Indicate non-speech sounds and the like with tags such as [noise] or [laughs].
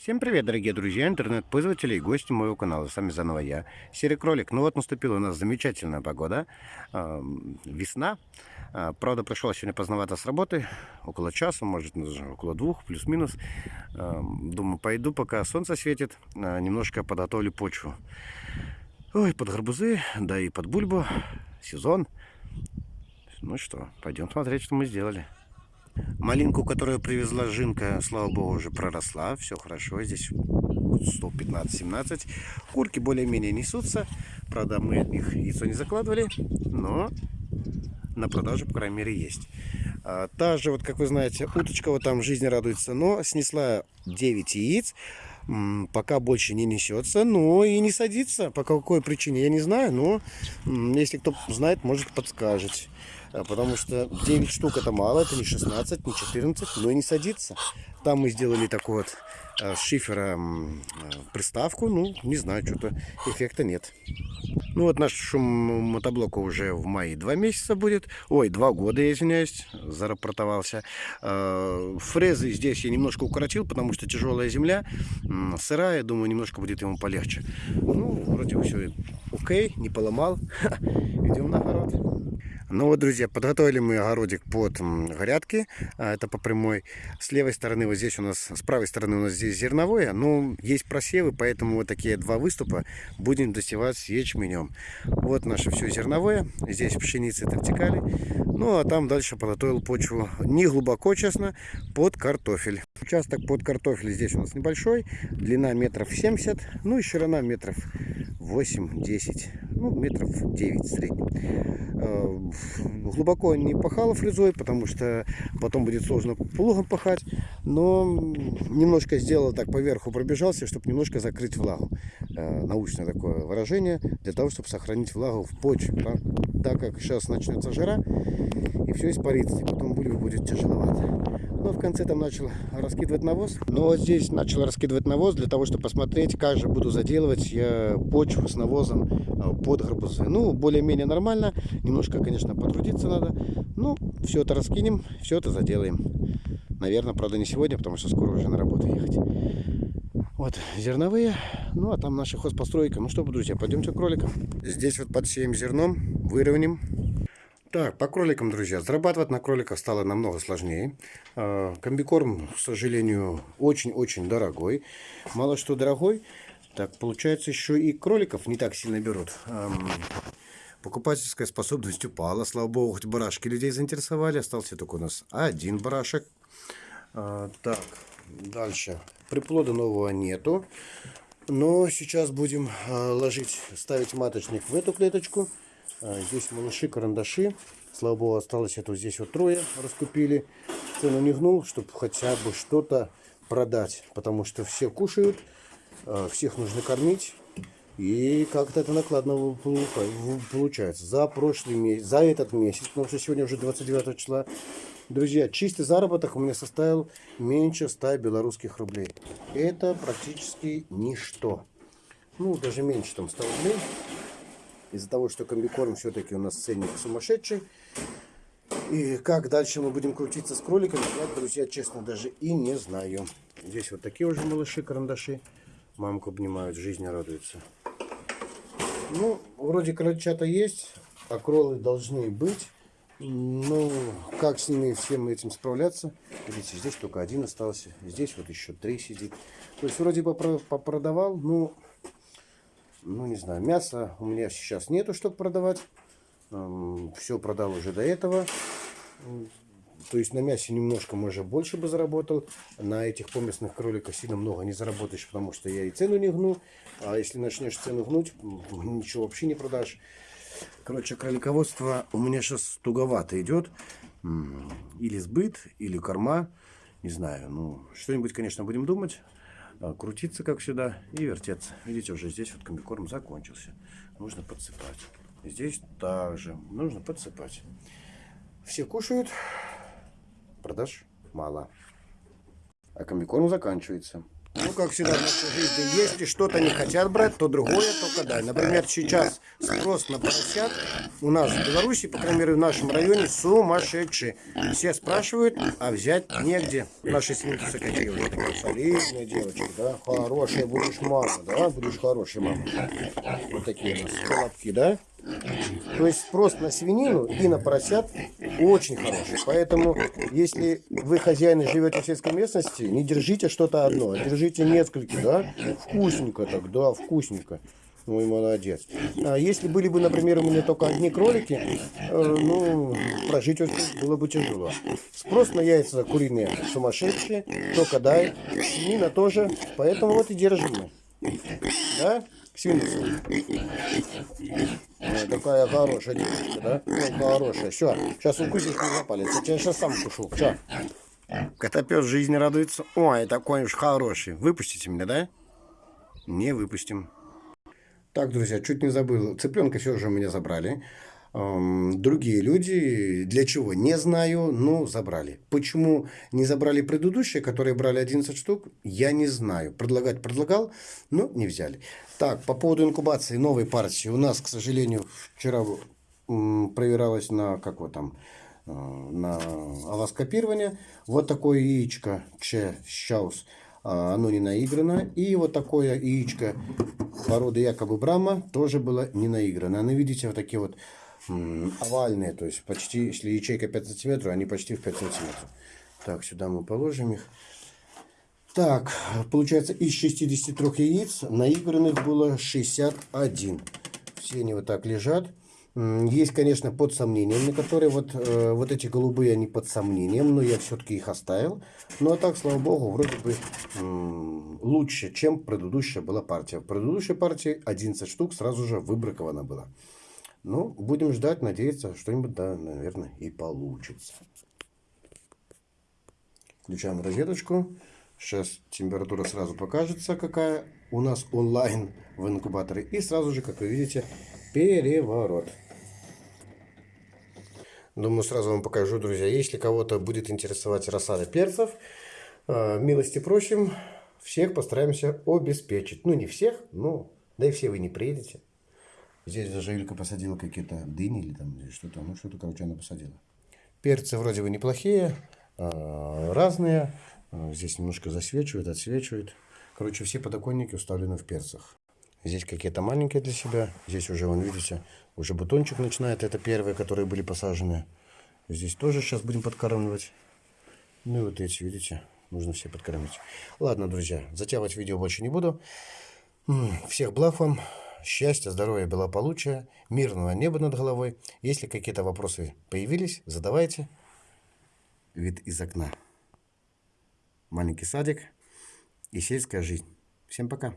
Всем привет, дорогие друзья, интернет-пользователи и гости моего канала. С вами заново я, Серый Кролик. Ну вот наступила у нас замечательная погода, весна. Э, правда, пришел сегодня поздновато с работы, около часа, может около двух, плюс-минус. Думаю, пойду, пока солнце светит, э, немножко подготовлю почву. Ой, под гарбузы, да и под бульбу, сезон. Ну что, пойдем смотреть, что мы сделали. Малинку, которую привезла Жинка, слава богу, уже проросла. Все хорошо. Здесь 115-17. Курки более-менее несутся. Правда, мы них яйцо не закладывали. Но на продажу, по крайней мере, есть. А, та же, вот как вы знаете, уточка вот там жизни радуется, но снесла 9 яиц. Пока больше не несется, но и не садится. По какой причине, я не знаю, но если кто знает, может подскажет. А, потому что 9 штук это мало, это не 16, не 14, но и не садится. Там мы сделали такой вот а, шифера а, приставку, ну, не знаю, что-то эффекта нет. Ну вот наш шум мотоблока уже в мае 2 месяца будет, ой, 2 года, я извиняюсь, зарапортовался. Фрезы здесь я немножко укоротил, потому что тяжелая земля, сырая, думаю, немножко будет ему полегче. Ну, вроде все окей, не поломал. [laughs] Идем на огород. Ну вот, друзья, подготовили мы огородик под грядки. А, это по прямой. С левой стороны вот здесь у нас, с правой стороны у нас здесь зерновое. Но есть просевы, поэтому вот такие два выступа будем досевать ячменем. Вот наше все зерновое. Здесь пшеницы вертикали. Ну а там дальше подготовил почву не глубоко, честно, под картофель. Участок под картофель здесь у нас небольшой. Длина метров 70, ну и ширина метров 8-10, ну метров 9 в среднем. Э, глубоко не пахала фрезой, потому что потом будет сложно плугом пахать. Но немножко сделал так поверху, пробежался, чтобы немножко закрыть влагу. Э, научное такое выражение, для того, чтобы сохранить влагу в почве. Так, так как сейчас начнется жара, и все испарится, и потом будет тяжеловато. Но в конце там начал раскидывать навоз. Но вот здесь начал раскидывать навоз для того, чтобы посмотреть, как же буду заделывать я почву с навозом э, под гарбузы. Ну, более-менее нормально. Немножко, конечно, потрудиться надо. Ну, все это раскинем, все это заделаем. Наверное, правда, не сегодня, потому что скоро уже на работу ехать. Вот зерновые. Ну, а там наша хозпостройка. Ну что, друзья, пойдемте к кроликам. Здесь вот подсеем зерном, выровняем. Так, по кроликам, друзья. Зарабатывать на кроликах стало намного сложнее. А, комбикорм, к сожалению, очень-очень дорогой. Мало что дорогой, так получается еще и кроликов не так сильно берут. Покупательская способность упала. Слава богу, хоть барашки людей заинтересовали. Остался только у нас один барашек. А, так, дальше. Приплода нового нету. Но сейчас будем а, ложить, ставить маточник в эту клеточку. А, здесь малыши, карандаши. Слава богу, осталось это здесь вот трое раскупили. Цену не гнул, чтобы хотя бы что-то продать. Потому что все кушают, а, всех нужно кормить. И как-то это накладно получается. За прошлый месяц, за этот месяц, потому что сегодня уже 29 числа, друзья, чистый заработок у меня составил меньше 100 белорусских рублей. Это практически ничто. Ну, даже меньше там 100 рублей. Из-за того, что комбикорм все-таки у нас ценник сумасшедший. И как дальше мы будем крутиться с кроликами, я, друзья, честно, даже и не знаю. Здесь вот такие уже малыши-карандаши. Мамку обнимают, жизни радуются. Ну, вроде крольчата есть, а кролы должны быть. Ну, как с ними всем этим справляться? Видите, здесь только один остался. Здесь вот еще три сидит. То есть вроде бы попродавал, но ну не знаю, мяса у меня сейчас нету, чтобы продавать. Все продал уже до этого. То есть на мясе немножко, может, больше бы заработал. На этих поместных кроликах сильно много не заработаешь, потому что я и цену не гну. А если начнешь цену гнуть, ничего вообще не продашь. Короче, кролиководство у меня сейчас туговато идет. Или сбыт, или корма. Не знаю, ну, что-нибудь, конечно, будем думать. А, крутиться, как всегда, и вертеться. Видите, уже здесь вот комбикорм закончился. Нужно подсыпать. Здесь также нужно подсыпать. Все кушают, продаж мало. А комбикорм заканчивается. Ну, как всегда в нашей жизни, если что-то не хотят брать, то другое только дай. Например, сейчас спрос на поросят у нас в Беларуси, по крайней мере, в нашем районе, сумасшедший. Все спрашивают, а взять негде. Наши свинки такая солидная девочка, да, хорошая будешь мама, да, будешь хорошей мамой. Вот такие у нас колобки, да. То есть спрос на свинину и на поросят очень хороший. Поэтому, если вы хозяин и живете в сельской местности, не держите что-то одно, а держите несколько, да? Вкусненько так, да, вкусненько. Ой, молодец. А если были бы, например, у меня только одни кролики, э, ну, прожить очень было бы тяжело. Спрос на яйца куриные сумасшедшие, только дай, свинина тоже, поэтому вот и держим мы. Да? Ой, такая хорошая девочка, да? Ну, хорошая. Все, сейчас укусишь меня палец. Я тебя сейчас сам кушу. Все. Котопес жизни радуется. Ой, такой уж хороший. Выпустите меня, да? Не выпустим. Так, друзья, чуть не забыл. Цыпленка все же у меня забрали. Другие люди, для чего, не знаю, но забрали. Почему не забрали предыдущие, которые брали 11 штук, я не знаю. Предлагать предлагал, но не взяли. Так, по поводу инкубации новой партии. У нас, к сожалению, вчера проверялось на, как вот там, э, на авоскопирование. Вот такое яичко, че, щаус, а, оно не наиграно. И вот такое яичко породы якобы Брама тоже было не наиграно. Оно, видите, вот такие вот овальные, то есть почти, если ячейка 5 сантиметров, они почти в 5 сантиметров. Так, сюда мы положим их. Так, получается, из 63 яиц наигранных было 61. Все они вот так лежат. Есть, конечно, под сомнением, на которые вот, э, вот эти голубые, они под сомнением, но я все-таки их оставил. Ну, а так, слава богу, вроде бы э, лучше, чем предыдущая была партия. В предыдущей партии 11 штук сразу же выбраковано было. Ну, будем ждать, надеяться, что-нибудь, да, наверное, и получится. Включаем розеточку. Сейчас температура сразу покажется, какая у нас онлайн в инкубаторе. И сразу же, как вы видите, переворот. Думаю, сразу вам покажу, друзья. Если кого-то будет интересовать рассада перцев, э, милости просим. Всех постараемся обеспечить. Ну, не всех, но да и все вы не приедете. Здесь даже Илька посадила какие-то дыни или там что-то. Ну, что-то, короче, она посадила. Перцы вроде бы неплохие, а, разные. А, здесь немножко засвечивает, отсвечивает. Короче, все подоконники уставлены в перцах. Здесь какие-то маленькие для себя. Здесь уже, вон, видите, уже бутончик начинает. Это первые, которые были посажены. Здесь тоже сейчас будем подкармливать. Ну и вот эти, видите, нужно все подкормить. Ладно, друзья, затягивать видео больше не буду. Всех благ вам счастья, здоровья, благополучия, мирного неба над головой. Если какие-то вопросы появились, задавайте. Вид из окна. Маленький садик и сельская жизнь. Всем пока.